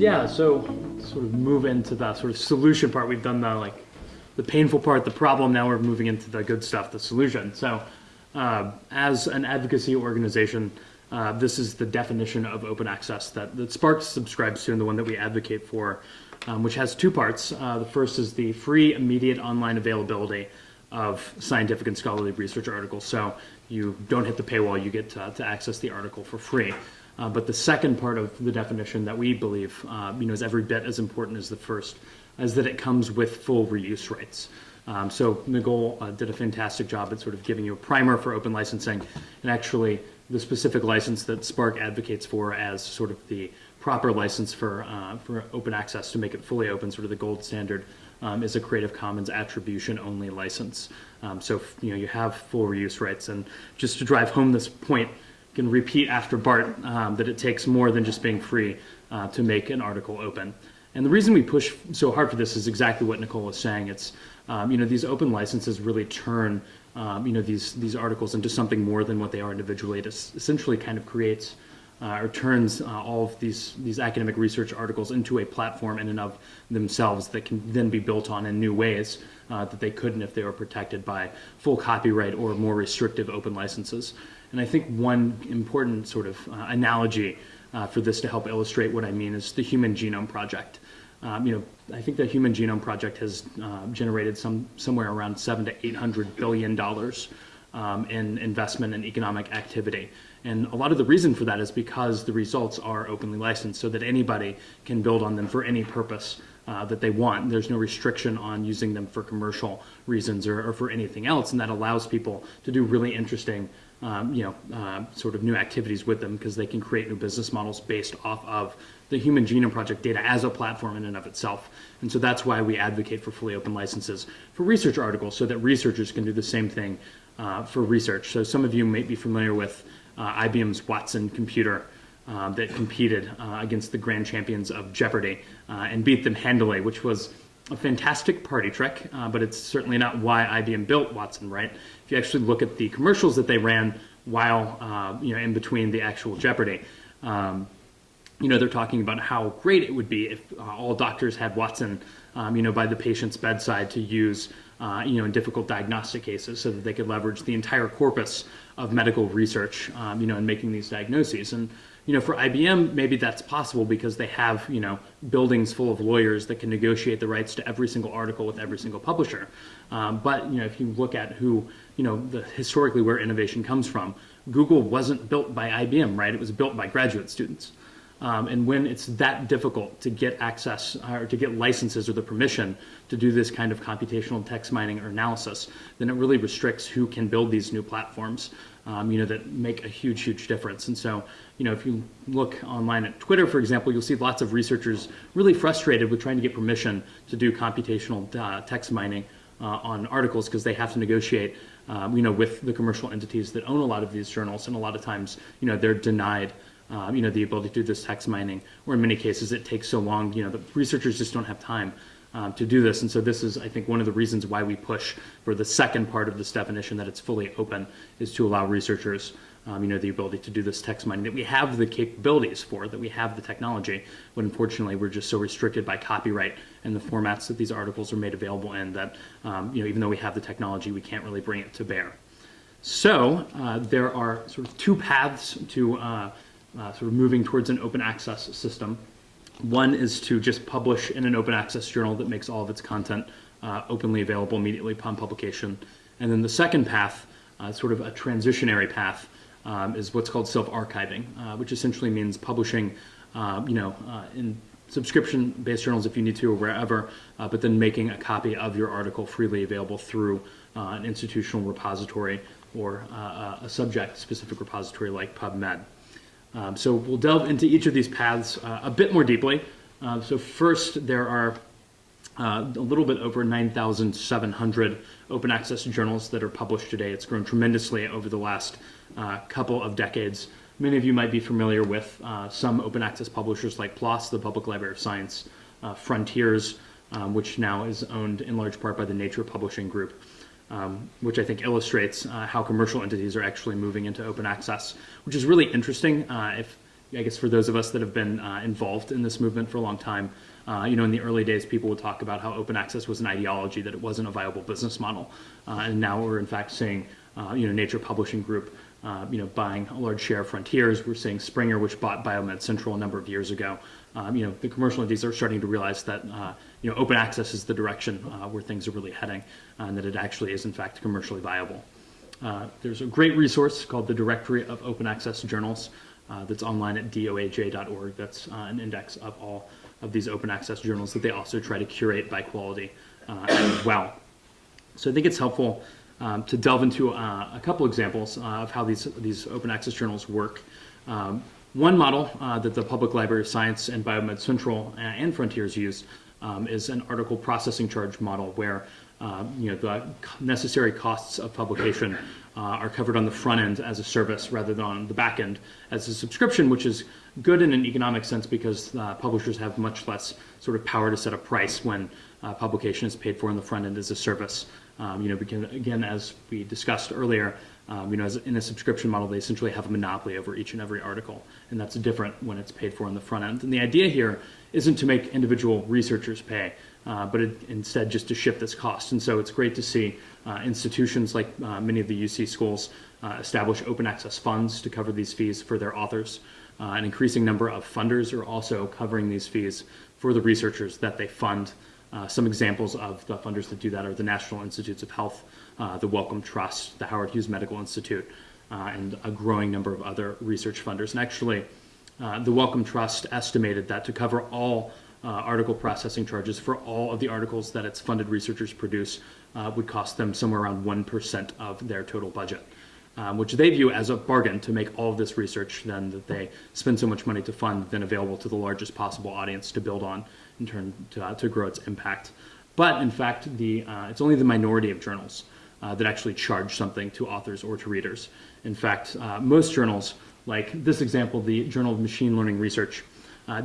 Yeah, so sort of move into the sort of solution part. We've done the like the painful part, the problem. Now we're moving into the good stuff, the solution. So, uh, as an advocacy organization, uh, this is the definition of open access that, that SPARC subscribes to and the one that we advocate for, um, which has two parts. Uh, the first is the free, immediate online availability of scientific and scholarly research articles. So you don't hit the paywall, you get to, to access the article for free. Uh, but the second part of the definition that we believe uh, you know, is every bit as important as the first is that it comes with full reuse rights. Um, so Nicole uh, did a fantastic job at sort of giving you a primer for open licensing and actually the specific license that SPARC advocates for as sort of the proper license for, uh, for open access to make it fully open, sort of the gold standard um, is a Creative Commons attribution only license. Um, so you know you have full reuse rights and just to drive home this point, can repeat after Bart um, that it takes more than just being free uh, to make an article open. And the reason we push so hard for this is exactly what Nicole was saying. It's, um, you know, these open licenses really turn, um, you know, these, these articles into something more than what they are individually. It essentially kind of creates uh, or turns uh, all of these, these academic research articles into a platform in and of themselves that can then be built on in new ways uh, that they couldn't if they were protected by full copyright or more restrictive open licenses. And I think one important sort of uh, analogy uh, for this to help illustrate what I mean is the Human Genome Project. Um, you know, I think the Human Genome Project has uh, generated some somewhere around seven to eight hundred billion dollars um, in investment and economic activity. And a lot of the reason for that is because the results are openly licensed so that anybody can build on them for any purpose uh, that they want. There's no restriction on using them for commercial reasons or, or for anything else. And that allows people to do really interesting um, you know, uh, sort of new activities with them because they can create new business models based off of the Human Genome Project data as a platform in and of itself. And so that's why we advocate for fully open licenses for research articles so that researchers can do the same thing uh, for research. So some of you may be familiar with uh, IBM's Watson computer uh, that competed uh, against the grand champions of Jeopardy uh, and beat them handily, which was a fantastic party trick, uh, but it's certainly not why IBM built Watson, right? If you actually look at the commercials that they ran while, uh, you know, in between the actual Jeopardy, um, you know, they're talking about how great it would be if uh, all doctors had Watson, um, you know, by the patient's bedside to use, uh, you know, in difficult diagnostic cases so that they could leverage the entire corpus of medical research, um, you know, in making these diagnoses. And you know, for IBM, maybe that's possible because they have, you know, buildings full of lawyers that can negotiate the rights to every single article with every single publisher. Um, but, you know, if you look at who, you know, the, historically where innovation comes from, Google wasn't built by IBM, right? It was built by graduate students. Um, and when it's that difficult to get access or to get licenses or the permission to do this kind of computational text mining or analysis, then it really restricts who can build these new platforms, um, you know, that make a huge, huge difference. And so, you know, if you look online at Twitter, for example, you'll see lots of researchers really frustrated with trying to get permission to do computational uh, text mining uh, on articles because they have to negotiate, um, you know, with the commercial entities that own a lot of these journals, and a lot of times, you know, they're denied um, you know, the ability to do this text mining, or in many cases it takes so long, you know, the researchers just don't have time um, to do this. And so this is, I think, one of the reasons why we push for the second part of this definition that it's fully open is to allow researchers, um, you know, the ability to do this text mining that we have the capabilities for, that we have the technology, but unfortunately we're just so restricted by copyright and the formats that these articles are made available in that, um, you know, even though we have the technology, we can't really bring it to bear. So uh, there are sort of two paths to uh, uh, sort of moving towards an open access system. One is to just publish in an open access journal that makes all of its content uh, openly available immediately upon publication. And then the second path, uh, sort of a transitionary path, um, is what's called self-archiving, uh, which essentially means publishing, um, you know, uh, in subscription-based journals if you need to or wherever, uh, but then making a copy of your article freely available through an institutional repository or a subject-specific repository like PubMed. Um, so we'll delve into each of these paths uh, a bit more deeply. Uh, so first, there are uh, a little bit over 9,700 open access journals that are published today. It's grown tremendously over the last uh, couple of decades. Many of you might be familiar with uh, some open access publishers like PLOS, the Public Library of Science, uh, Frontiers, um, which now is owned in large part by the Nature Publishing Group um, which I think illustrates uh, how commercial entities are actually moving into open access, which is really interesting. Uh, if I guess for those of us that have been uh, involved in this movement for a long time, uh, you know, in the early days, people would talk about how open access was an ideology, that it wasn't a viable business model. Uh, and now we're in fact seeing, you know, Nature Publishing Group, uh, you know, buying a large share of Frontiers. We're seeing Springer, which bought Biomed Central a number of years ago. Um, you know, the commercial entities are starting to realize that, uh, you know, open access is the direction where things are really heading, and that it actually is in fact commercially viable. there's a great resource called the Directory of Open Access Journals uh, that's online at doaj.org. That's uh, an index of all of these open access journals that they also try to curate by quality uh, as well. So I think it's helpful um, to delve into uh, a couple examples uh, of how these, these open access journals work. Um, one model uh, that the Public Library of Science and Biomed Central and Frontiers use um, is an article processing charge model where um, you know, the necessary costs of publication uh, are covered on the front end as a service rather than on the back end as a subscription, which is good in an economic sense because uh, publishers have much less sort of power to set a price when uh, publication is paid for on the front end as a service. Um, you know, because again, as we discussed earlier, um, you know, as in a subscription model, they essentially have a monopoly over each and every article, and that's different when it's paid for on the front end. And the idea here isn't to make individual researchers pay uh, but it, instead just to shift this cost. And so it's great to see uh, institutions like uh, many of the UC schools uh, establish open access funds to cover these fees for their authors. Uh, an increasing number of funders are also covering these fees for the researchers that they fund. Uh, some examples of the funders that do that are the National Institutes of Health, the Wellcome Trust, the Howard Hughes Medical Institute, and a growing number of other research funders. And actually, the Wellcome Trust estimated that to cover all uh, article processing charges for all of the articles that its funded researchers produce uh, would cost them somewhere around 1% of their total budget, um, which they view as a bargain to make all of this research then that they spend so much money to fund then available to the largest possible audience to build on in turn to, uh, to grow its impact. But in fact, the, uh, it's only the minority of journals uh, that actually charge something to authors or to readers. In fact, uh, most journals, like this example, the Journal of Machine Learning Research,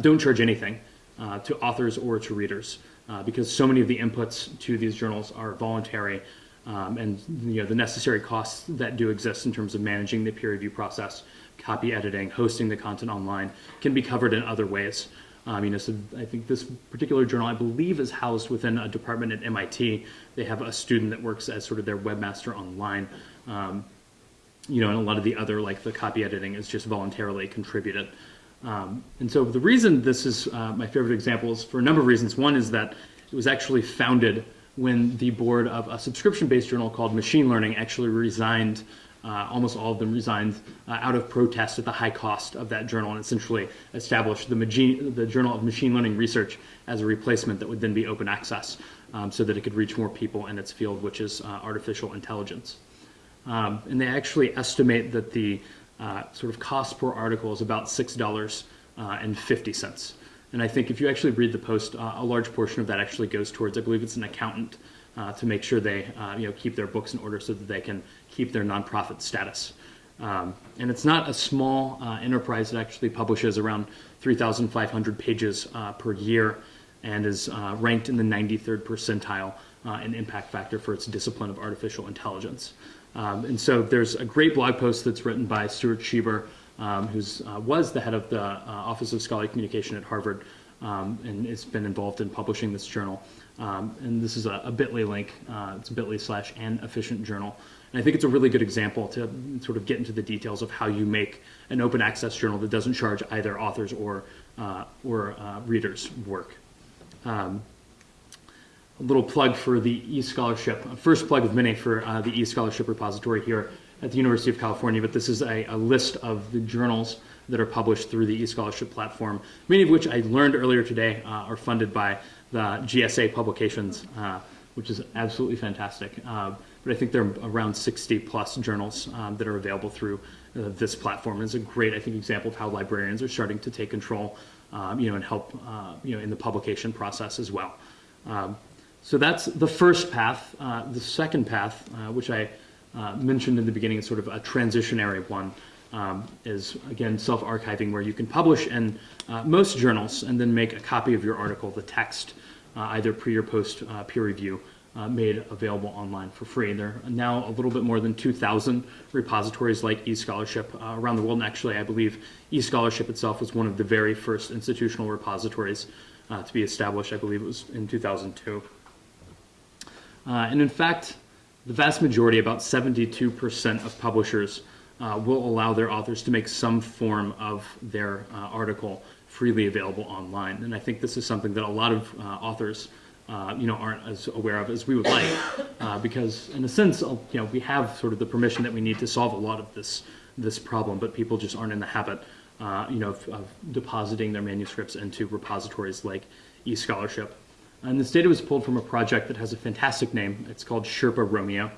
don't charge anything uh, to authors or to readers uh, because so many of the inputs to these journals are voluntary um, and you know the necessary costs that do exist in terms of managing the peer review process, copy editing, hosting the content online can be covered in other ways. Um, you know, so I think this particular journal, I believe, is housed within a department at MIT. They have a student that works as sort of their webmaster online. Um, you know, and a lot of the other, like the copy editing, is just voluntarily contributed. Um, and so the reason this is uh, my favorite example is for a number of reasons. One is that it was actually founded when the board of a subscription-based journal called Machine Learning actually resigned, uh, almost all of them resigned uh, out of protest at the high cost of that journal and essentially established the, the, Journal of Machine Learning Research as a replacement that would then be open access um, so that it could reach more people in its field, which is uh, artificial intelligence. Um, and they actually estimate that the uh, sort of cost per article is about $6.50. Uh, and I think if you actually read the post, uh, a large portion of that actually goes towards, I believe it's an accountant, uh, to make sure they uh, you know, keep their books in order so that they can keep their nonprofit status. Um, and it's not a small uh, enterprise that actually publishes around 3,500 pages per year and is ranked in the 93rd percentile in impact factor for its discipline of artificial intelligence. Um, and so there's a great blog post that's written by Stuart Shieber, um, who uh, was the head of the uh, Office of Scholarly Communication at Harvard, um, and has been involved in publishing this journal. Um, and this is a, a bit.ly link. Uh, it's bit.ly slash an efficient journal. And I think it's a really good example to sort of get into the details of how you make an open access journal that doesn't charge either authors or, uh, or uh, readers work. Um, a little plug for the e-scholarship, first plug of many for uh, the e-scholarship repository here at the University of California, but this is a, a, list of the journals that are published through the e-scholarship platform, many of which I learned earlier today uh, are funded by the GSA publications, uh, which is absolutely fantastic. Uh, but I think there are around 60 plus journals um, that are available through uh, this platform. It's a great, I think, example of how librarians are starting to take control, um, you know, and help, uh, you know, in the publication process as well. Um, so that's the first path. Uh, the second path, uh, which I mentioned in the beginning, is sort of a transitionary one, um, is again self-archiving where you can publish in uh, most journals and then make a copy of your article, the text, uh, either pre or post uh, peer review, uh, made available online for free. And there are now a little bit more than 2,000 repositories like eScholarship uh, around the world. And actually, I believe eScholarship itself was one of the very first institutional repositories uh, to be established. I believe it was in 2002. Uh, and in fact, the vast majority, about 72% of publishers, uh, will allow their authors to make some form of their uh, article freely available online. And I think this is something that a lot of uh, authors uh, you know, aren't as aware of as we would like, uh, because in a sense, you know, we have sort of the permission that we need to solve a lot of this this problem, but people just aren't in the habit, you know, of, of, depositing their manuscripts into repositories like eScholarship. And this data was pulled from a project that has a fantastic name. It's called Sherpa Romeo.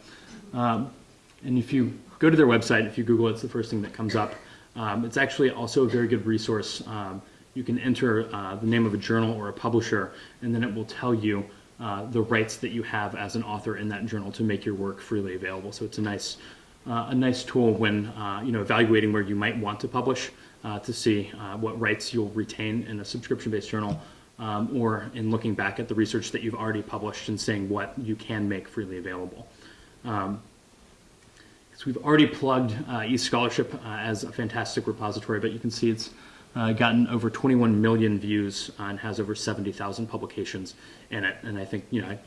Um, and if you go to their website, if you Google it, it's the first thing that comes up. Um, it's actually also a very good resource. Um, you can enter uh, the name of a journal or a publisher, and then it will tell you uh, the rights that you have as an author in that journal to make your work freely available. So it's a nice, uh, a nice tool when uh, you know evaluating where you might want to publish uh, to see uh, what rights you'll retain in a subscription-based journal, um, or in looking back at the research that you've already published and saying what you can make freely available. Um, so we've already plugged eScholarship as a fantastic repository, but you can see it's uh, gotten over 21 million views uh, and has over 70,000 publications in it. And I think, you know, I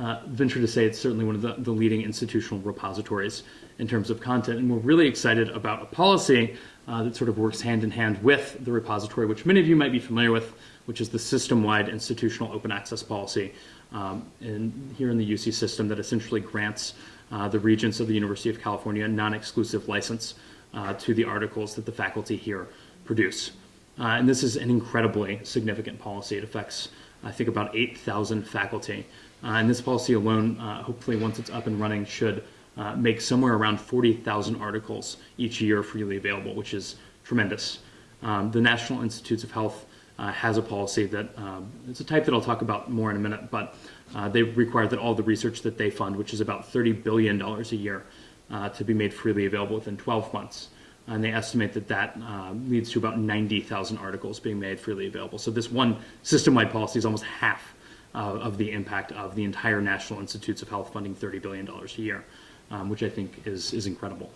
uh, venture to say it's certainly one of the, the leading institutional repositories in terms of content. And we're really excited about a policy uh, that sort of works hand in hand with the repository, which many of you might be familiar with, which is the system-wide institutional open access policy um, in, here in the UC system that essentially grants uh, the regents of the University of California non-exclusive license uh, to the articles that the faculty here produce. Uh, and this is an incredibly significant policy. It affects, I think, about 8,000 faculty. Uh, and this policy alone, uh, hopefully once it's up and running, should uh, make somewhere around 40,000 articles each year freely available, which is tremendous. Um, the National Institutes of Health uh, has a policy that, um, it's a type that I'll talk about more in a minute, but uh, they require that all the research that they fund, which is about $30 billion a year, to be made freely available within 12 months and they estimate that that uh, leads to about 90,000 articles being made freely available. So this one system-wide policy is almost half uh, of the impact of the entire National Institutes of Health funding $30 billion a year, um, which I think is, is incredible.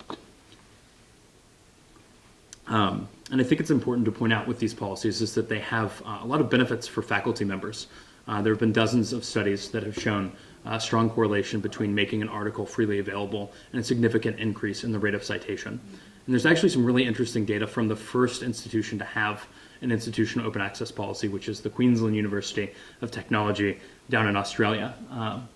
Um, and I think it's important to point out with these policies is that they have uh, a lot of benefits for faculty members. Uh, there have been dozens of studies that have shown a strong correlation between making an article freely available and a significant increase in the rate of citation. And there's actually some really interesting data from the first institution to have an institutional open access policy, which is the Queensland University of Technology down in Australia. Um,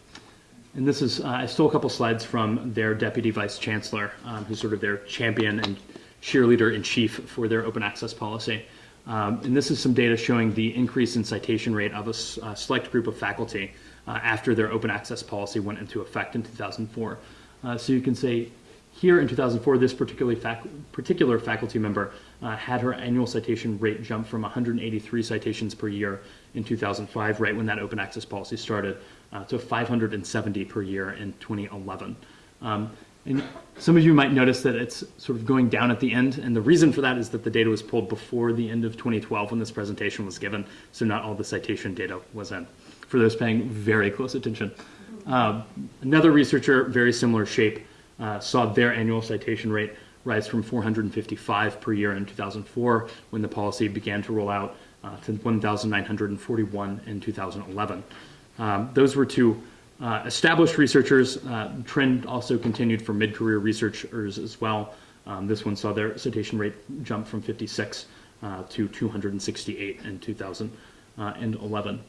and this is, uh, I stole a couple slides from their deputy vice chancellor, um, who's sort of their champion and cheerleader in chief for their open access policy. Um, and this is some data showing the increase in citation rate of a, a select group of faculty uh, after their open access policy went into effect in 2004. Uh, so you can say here in 2004, this fac particular faculty member uh, had her annual citation rate jump from 183 citations per year in 2005, right when that open access policy started, uh, to 570 per year in 2011. Um, and some of you might notice that it's sort of going down at the end, and the reason for that is that the data was pulled before the end of 2012 when this presentation was given, so not all the citation data was in, for those paying very close attention. Uh, another researcher, very similar shape, uh, saw their annual citation rate rise from 455 per year in 2004 when the policy began to roll out uh, to 1,941 in 2011. Um, those were two uh, established researchers. Uh, trend also continued for mid-career researchers as well. Um, this one saw their citation rate jump from 56 uh, to 268 in 2011.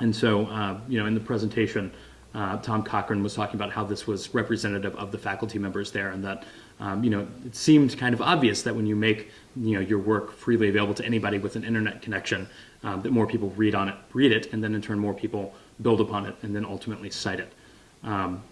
And so, uh, you know, in the presentation, uh, Tom Cochrane was talking about how this was representative of the faculty members there and that, um, you know, it seemed kind of obvious that when you make, you know, your work freely available to anybody with an internet connection, um, that more people read on it, read it, and then in turn more people build upon it and then ultimately cite it. Um,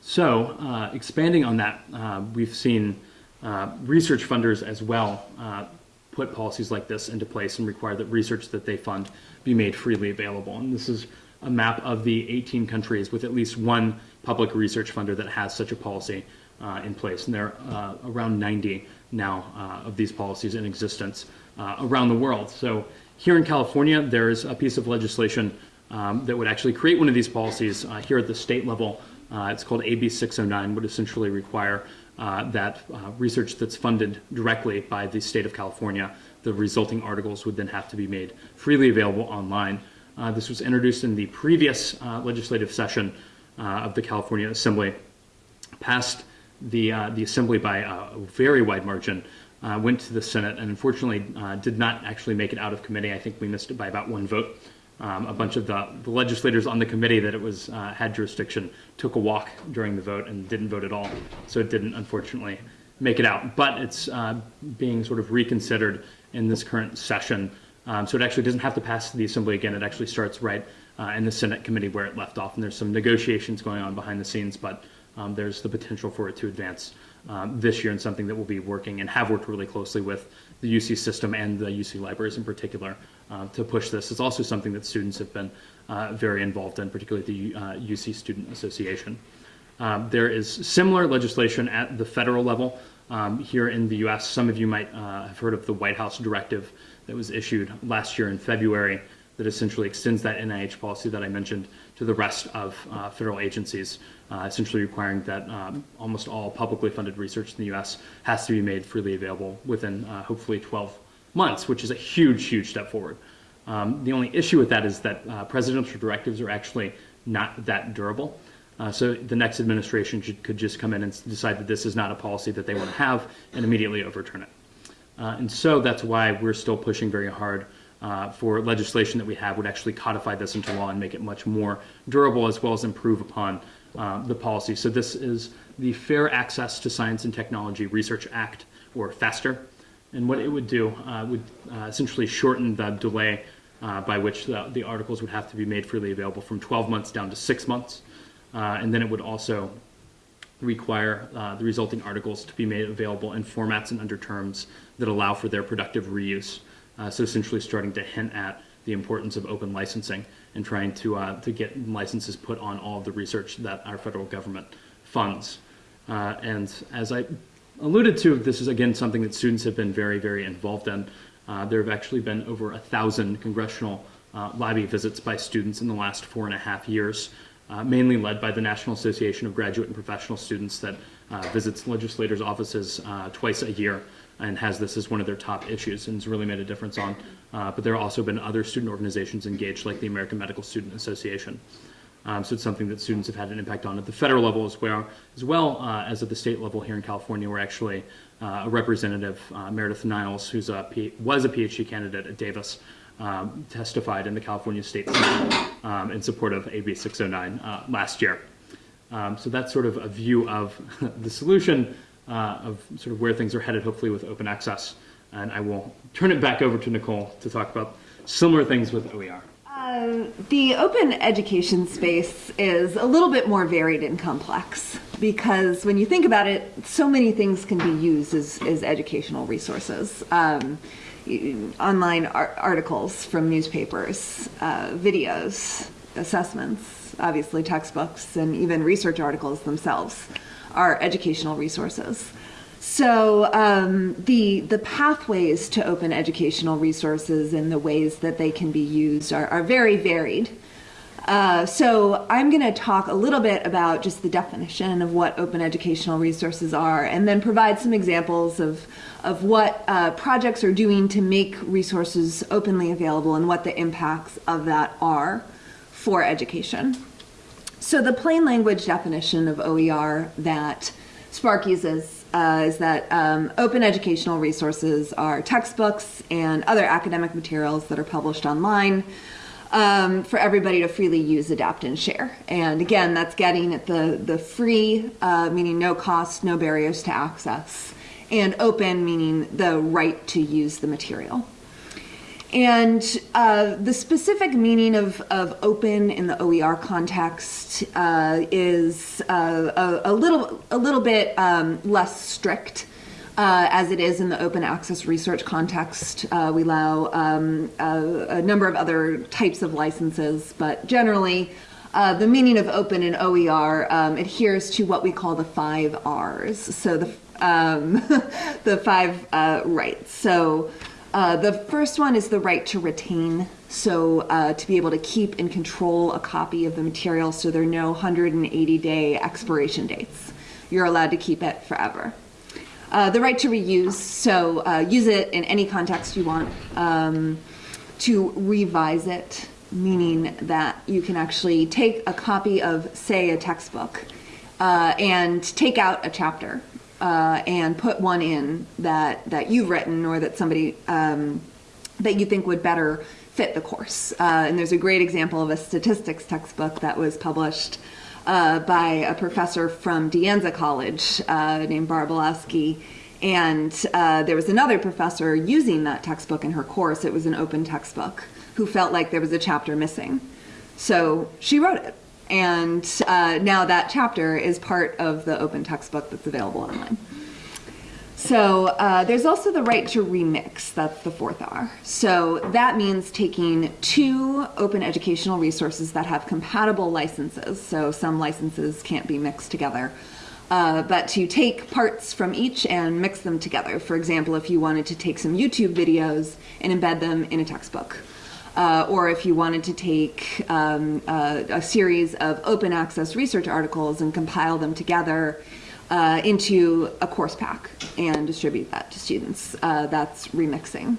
so uh, expanding on that, uh, we've seen uh, research funders as well uh, put policies like this into place and require that research that they fund be made freely available. And this is a map of the 18 countries with at least one public research funder that has such a policy uh, in place. And there are uh, around 90 now uh, of these policies in existence uh, around the world. So here in California, there's a piece of legislation um, that would actually create one of these policies uh, here at the state level. It's called AB 609, would essentially require that research that's funded directly by the state of California, the resulting articles would then have to be made freely available online. Uh, this was introduced in the previous uh, legislative session uh, of the California Assembly, passed the, uh, the Assembly by a very wide margin, went to the Senate, and unfortunately did not actually make it out of committee. I think we missed it by about one vote. Um, a bunch of the, the, legislators on the committee that it was uh, had jurisdiction took a walk during the vote and didn't vote at all. So it didn't, unfortunately, make it out. But it's uh, being sort of reconsidered in this current session. Um, so it actually doesn't have to pass the assembly again. It actually starts right uh, in the Senate committee where it left off. And there's some negotiations going on behind the scenes, but um, there's the potential for it to advance um, this year and something that we'll be working and have worked really closely with the UC system and the UC libraries in particular uh, to push this. It's also something that students have been uh, very involved in, particularly the uh, UC Student Association. Um, there is similar legislation at the federal level um, here in the US. Some of you might uh, have heard of the White House directive that was issued last year in February that essentially extends that NIH policy that I mentioned to the rest of uh, federal agencies, uh, essentially requiring that um, almost all publicly funded research in the U.S. has to be made freely available within uh, hopefully 12 months, which is a huge, huge step forward. Um, the only issue with that is that uh, presidential directives are actually not that durable. Uh, so the next administration should, could just come in and decide that this is not a policy that they want to have and immediately overturn it. Uh, and so that's why we're still pushing very hard uh, for legislation that we have would actually codify this into law and make it much more durable as well as improve upon uh, the policy. So this is the Fair Access to Science and Technology Research Act, or FASTR. And what it would do uh, would uh, essentially shorten the delay uh, by which the, the, articles would have to be made freely available from 12 months down to six months. Uh, and then it would also require the resulting articles to be made available in formats and under terms that allow for their productive reuse. Uh, so essentially starting to hint at the importance of open licensing and trying to, uh, to get licenses put on all of the research that our federal government funds. Uh, and as I alluded to, this is again something that students have been very, very involved in. Uh, there have actually been over a thousand congressional uh, lobby visits by students in the last four and a half years, uh, mainly led by the National Association of Graduate and Professional Students that visits legislators' offices twice a year and has this as one of their top issues and has really made a difference on. Uh, but there have also been other student organizations engaged, like the American Medical Student Association. Um, so it's something that students have had an impact on at the federal level as well, as well uh, as at the state level here in California, where actually uh, a representative, uh, Meredith Niles, P was a PhD candidate at Davis, um, testified in the California State Senate um, in support of AB 609 uh, last year. Um, so that's sort of a view of the solution uh, of sort of where things are headed, hopefully with open access. And I will turn it back over to Nicole to talk about similar things with OER. Uh, the open education space is a little bit more varied and complex because when you think about it, so many things can be used as, as educational resources. Um, online ar articles from newspapers, uh, videos, assessments, obviously textbooks, and even research articles themselves are educational resources. So um, the the pathways to open educational resources and the ways that they can be used are, are very varied. Uh, so I'm going to talk a little bit about just the definition of what open educational resources are, and then provide some examples of of what uh, projects are doing to make resources openly available and what the impacts of that are for education. So the plain language definition of OER that SPARC uses uh, is that um, open educational resources are textbooks and other academic materials that are published online um, for everybody to freely use, adapt, and share. And again, that's getting at the, the free, uh, meaning no cost, no barriers to access, and open, meaning the right to use the material. And uh, the specific meaning of, of open in the OER context uh, is uh, a, a, little, a little bit um, less strict uh, as it is in the open access research context. Uh, we allow um, a, a, number of other types of licenses, but generally uh, the meaning of open in OER um, adheres to what we call the five R's. So the, um, the five rights. So Uh, the first one is the right to retain, so uh, to be able to keep and control a copy of the material so there are no 180 day expiration dates. You're allowed to keep it forever. Uh, the right to reuse, so uh, use it in any context you want. Um, to revise it, meaning that you can actually take a copy of, say, a textbook uh, and take out a chapter uh, and put one in that, that you've written or that somebody um, that you think would better fit the course. Uh, and there's a great example of a statistics textbook that was published uh, by a professor from De Anza College uh, named Barb Illowsky. And uh, there was another professor using that textbook in her course. It was an open textbook who felt like there was a chapter missing. So she wrote it. And uh, now that chapter is part of the open textbook that's available online. So uh, there's also the right to remix, that's the fourth R. So that means taking two open educational resources that have compatible licenses. So some licenses can't be mixed together. Uh, but to take parts from each and mix them together. For example, if you wanted to take some YouTube videos and embed them in a textbook. Uh, or if you wanted to take um, a, a series of open access research articles and compile them together uh, into a course pack and distribute that to students. Uh, that's remixing.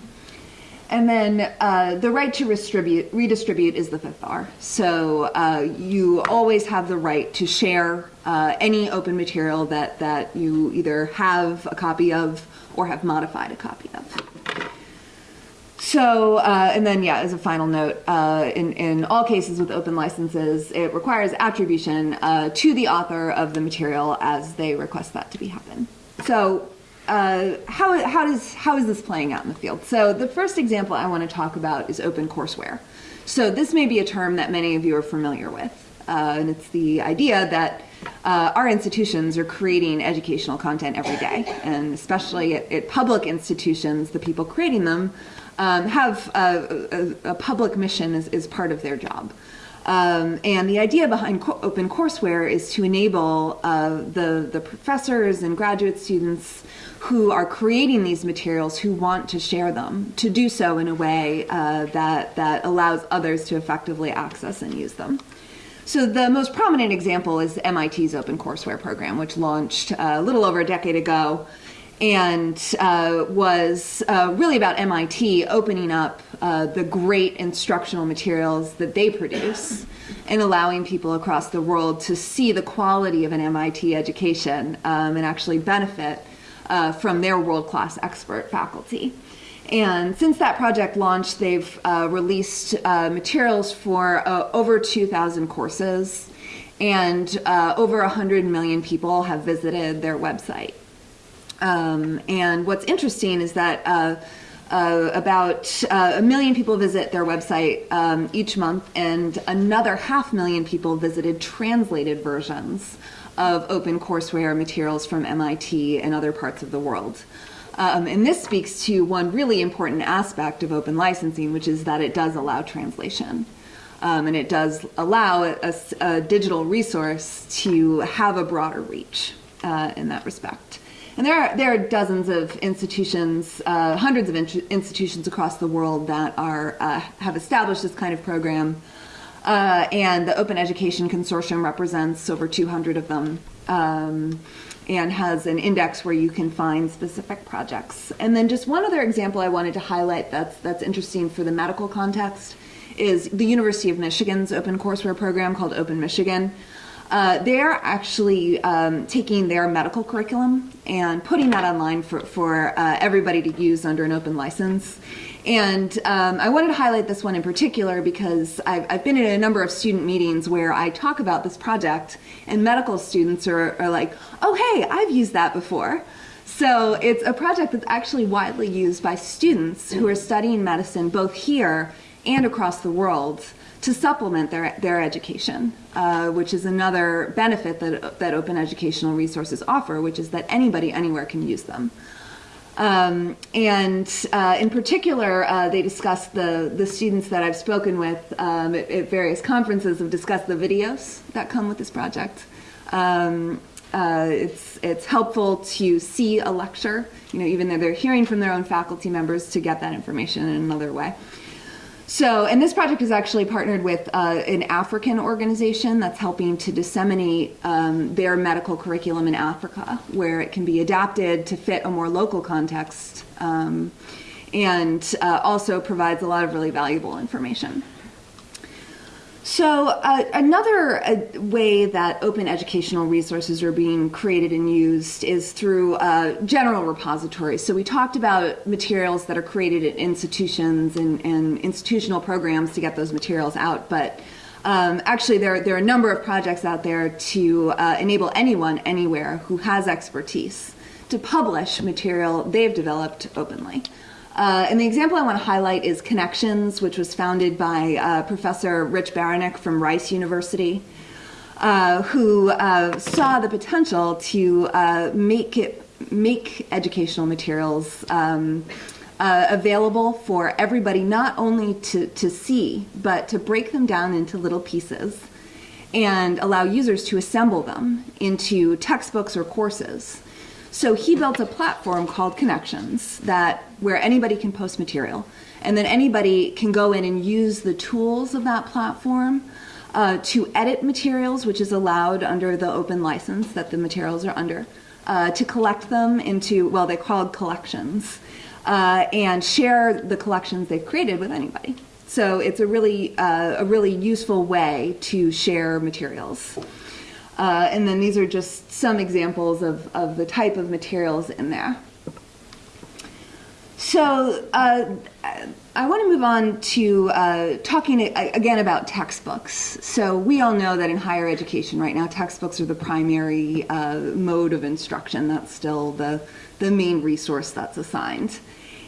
And then uh, the right to redistribute, redistribute is the fifth R. So uh, you always have the right to share uh, any open material that, that you either have a copy of or have modified a copy of. So, uh, and then, yeah, as a final note, uh, in, in all cases with open licenses, it requires attribution uh, to the author of the material as they request that to be happen. So, uh, how, how, does, how is this playing out in the field? So, the first example I want to talk about is open courseware. So, this may be a term that many of you are familiar with, uh, and it's the idea that uh, our institutions are creating educational content every day, and especially at, at public institutions, the people creating them um, have a, a, a, public mission as, as part of their job. Um, and the idea behind co open courseware is to enable uh, the, the professors and graduate students who are creating these materials who want to share them to do so in a way uh, that, that allows others to effectively access and use them. So the most prominent example is MIT's Open Courseware program, which launched uh, a little over a decade ago and uh, was uh, really about MIT opening up uh, the great instructional materials that they produce and allowing people across the world to see the quality of an MIT education um, and actually benefit uh, from their world-class expert faculty. And since that project launched, they've uh, released uh, materials for over 2,000 courses and over 100 million people have visited their website. Um, and what's interesting is that uh, uh, about uh, a million people visit their website um, each month, and another half million people visited translated versions of open courseware materials from MIT and other parts of the world. Um, and this speaks to one really important aspect of open licensing, which is that it does allow translation. Um, and it does allow a, a, digital resource to have a broader reach uh, in that respect. And there are, there are dozens of institutions, uh, hundreds of in institutions across the world that are, uh, have established this kind of program. Uh, and the Open Education Consortium represents over 200 of them um, and has an index where you can find specific projects. And then just one other example I wanted to highlight that's, that's interesting for the medical context is the University of Michigan's open courseware program called Open Michigan. Uh, they're actually um, taking their medical curriculum and putting that online for, for uh, everybody to use under an open license. And um, I wanted to highlight this one in particular because I've, I've, been in a number of student meetings where I talk about this project and medical students are, are like, oh, hey, I've used that before. So it's a project that's actually widely used by students who are studying medicine both here and across the world to supplement their, their education, uh, which is another benefit that, that open educational resources offer, which is that anybody anywhere can use them. Um, and uh, in particular, uh, they discussed the, the students that I've spoken with um, at, at, various conferences have discussed the videos that come with this project. Um, uh, it's it's helpful to see a lecture, you know, even though they're hearing from their own faculty members to get that information in another way. So, and this project is actually partnered with uh, an African organization that's helping to disseminate um, their medical curriculum in Africa, where it can be adapted to fit a more local context, um, and uh, also provides a lot of really valuable information. So uh, another uh, way that open educational resources are being created and used is through uh, general repositories. So we talked about materials that are created at institutions and, and institutional programs to get those materials out, but um, actually there, there are a number of projects out there to uh, enable anyone anywhere who has expertise to publish material they've developed openly. Uh, and the example I want to highlight is Connexions, which was founded by uh, Professor Rich Baraniuk from Rice University, uh, who uh, saw the potential to uh, make it make educational materials um, uh, available for everybody, not only to, to see, but to break them down into little pieces and allow users to assemble them into textbooks or courses. So he built a platform called Connexions that where anybody can post material, and then anybody can go in and use the tools of that platform uh, to edit materials, which is allowed under the open license that the materials are under, uh, to collect them into well, they're called collections, uh, and share the collections they've created with anybody. So it's a really uh, a really useful way to share materials. Uh, and then these are just some examples of, of the type of materials in there. So uh, I want to move on to uh, talking again about textbooks. So we all know that in higher education right now, textbooks are the primary uh, mode of instruction. That's still the, the main resource that's assigned.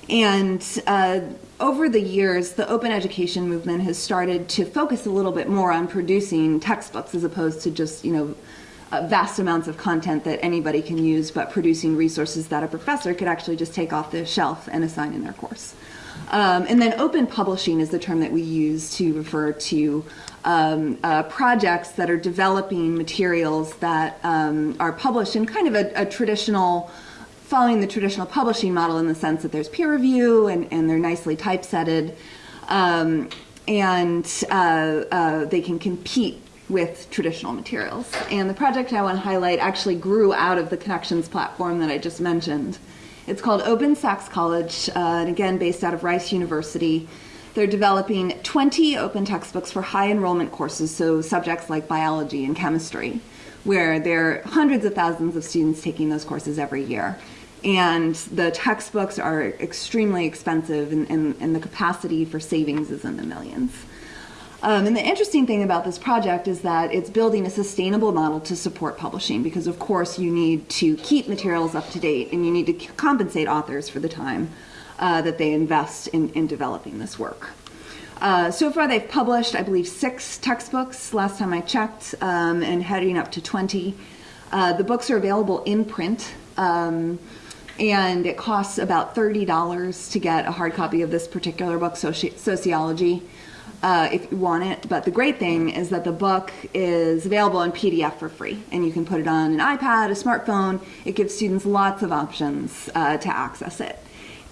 And uh, over the years, the open education movement has started to focus a little bit more on producing textbooks as opposed to just, you know, uh, vast amounts of content that anybody can use, but producing resources that a professor could actually just take off the shelf and assign in their course. Um, and then open publishing is the term that we use to refer to um, uh, projects that are developing materials that um, are published in kind of a, a traditional following the traditional publishing model in the sense that there's peer review and, and they're nicely typesetted um, and uh, uh, they can compete with traditional materials. And the project I want to highlight actually grew out of the Connexions platform that I just mentioned. It's called OpenStax College, uh, and again based out of Rice University. They're developing 20 open textbooks for high enrollment courses, so subjects like biology and chemistry, where there are hundreds of thousands of students taking those courses every year and the textbooks are extremely expensive and, and, and, the capacity for savings is in the millions. Um, and the interesting thing about this project is that it's building a sustainable model to support publishing because of course you need to keep materials up to date and you need to compensate authors for the time uh, that they invest in, in developing this work. Uh, so far they've published, I believe, six textbooks last time I checked um, and heading up to 20. Uh, the books are available in print. Um, and it costs about $30 to get a hard copy of this particular book, Soci Sociology, uh, if you want it. But the great thing is that the book is available in PDF for free, and you can put it on an iPad, a smartphone. It gives students lots of options uh, to access it.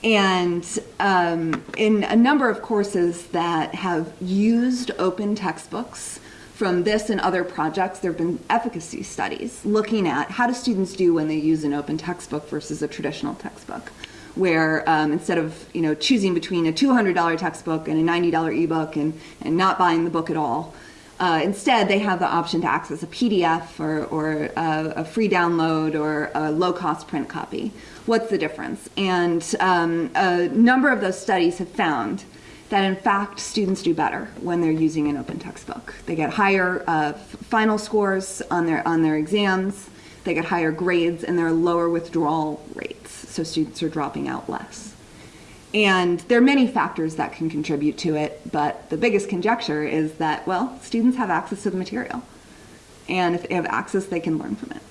And um, in a number of courses that have used open textbooks, from this and other projects, there have been efficacy studies looking at how do students do when they use an open textbook versus a traditional textbook, where um, instead of you know choosing between a $200 textbook and a $90 ebook and, and not buying the book at all, uh, instead they have the option to access a PDF or, or a, a free download or a low-cost print copy. What's the difference? And um, a number of those studies have found that in fact students do better when they're using an open textbook. They get higher uh, final scores on their, on their exams, they get higher grades, and there are lower withdrawal rates, so students are dropping out less. And there are many factors that can contribute to it, but the biggest conjecture is that, well, students have access to the material. And if they have access, they can learn from it.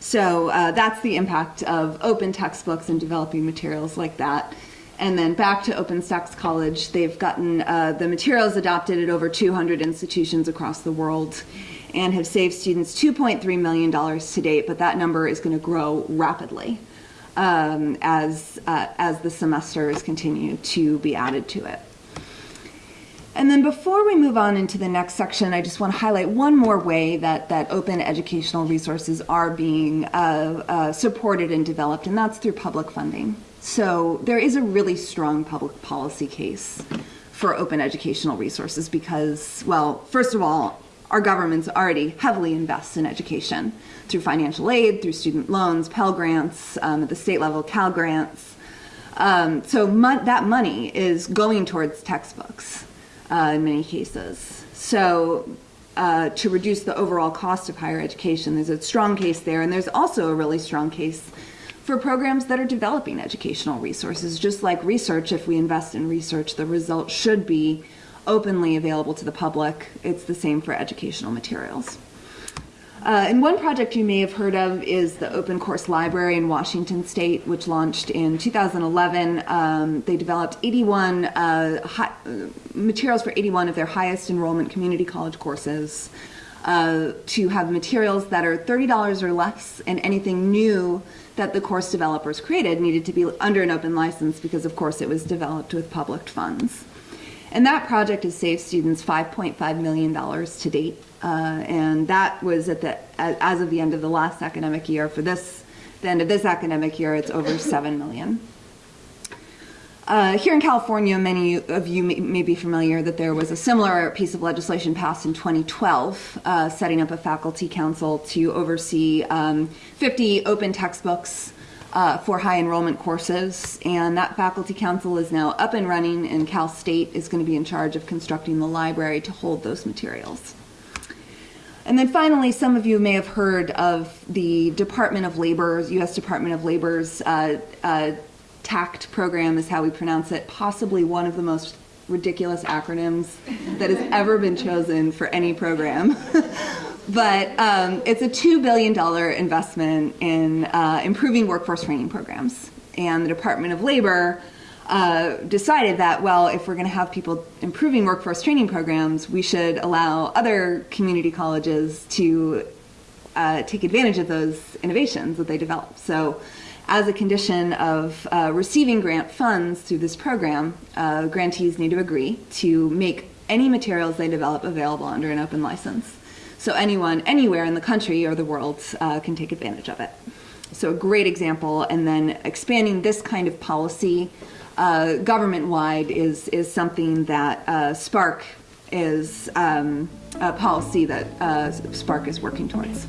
So uh, that's the impact of open textbooks and developing materials like that. And then back to OpenStax College, they've gotten uh, the materials adopted at over 200 institutions across the world. and have saved students $2.3 million to date, but that number is going to grow rapidly um, as, uh, as the semesters continue to be added to it. And then before we move on into the next section, I just want to highlight one more way that, that open educational resources are being uh, uh, supported and developed, and that's through public funding. So there is a really strong public policy case for open educational resources because, well, first of all, our government's already heavily invests in education through financial aid, through student loans, Pell Grants, um, at the state level, Cal Grants. Um, so that money is going towards textbooks uh, in many cases. So uh, to reduce the overall cost of higher education, there's a strong case there, and there's also a really strong case for programs that are developing educational resources. Just like research, if we invest in research, the results should be openly available to the public. It's the same for educational materials. Uh, and one project you may have heard of is the Open Course Library in Washington State, which launched in 2011. Um, they developed 81 uh, hi- uh, materials for 81 of their highest enrollment community college courses uh, to have materials that are $30 or less, and anything new that the course developers created needed to be under an open license because, of course, it was developed with public funds. And that project has saved students $5.5 million to date. Uh, and that was at the, as of the end of the last academic year. For this, the end of this academic year, it's over 7 million. Uh, here in California, many of you may, may, be familiar that there was a similar piece of legislation passed in 2012, uh, setting up a faculty council to oversee um, 50 open textbooks uh, for high enrollment courses. And that faculty council is now up and running, and Cal State is going to be in charge of constructing the library to hold those materials. And then finally, some of you may have heard of the Department of Labor's, U.S. Department of Labor's uh, uh, TAACCCT program, is how we pronounce it, possibly one of the most ridiculous acronyms that has ever been chosen for any program. but um, it's a $2 billion investment in uh, improving workforce training programs. And the Department of Labor uh, decided that, well, if we're going to have people improving workforce training programs, we should allow other community colleges to uh, take advantage of those innovations that they develop. So, as a condition of uh, receiving grant funds through this program, uh, grantees need to agree to make any materials they develop available under an open license. So, anyone, anywhere in the country or the world uh, can take advantage of it. So, a great example, and then expanding this kind of policy uh, government-wide is is something that uh, SPARC is um, a policy that uh, SPARC is working towards.